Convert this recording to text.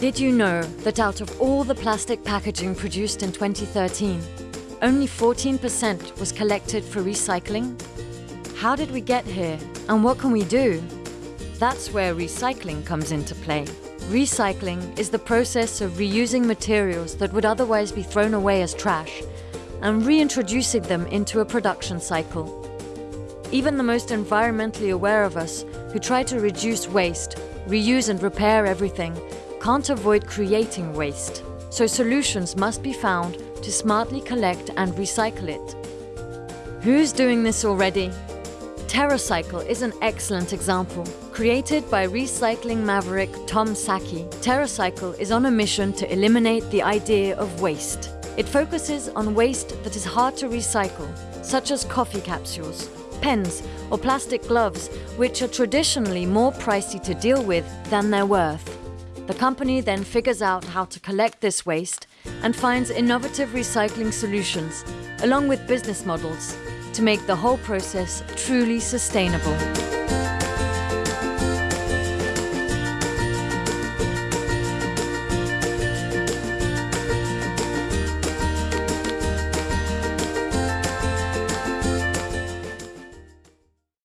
Did you know that out of all the plastic packaging produced in 2013, only 14% was collected for recycling? How did we get here and what can we do? That's where recycling comes into play. Recycling is the process of reusing materials that would otherwise be thrown away as trash and reintroducing them into a production cycle. Even the most environmentally aware of us who try to reduce waste, reuse and repair everything can't avoid creating waste. So solutions must be found to smartly collect and recycle it. Who's doing this already? TerraCycle is an excellent example. Created by recycling maverick Tom Szaky, TerraCycle is on a mission to eliminate the idea of waste. It focuses on waste that is hard to recycle, such as coffee capsules, pens or plastic gloves, which are traditionally more pricey to deal with than they're worth. The company then figures out how to collect this waste and finds innovative recycling solutions, along with business models, to make the whole process truly sustainable.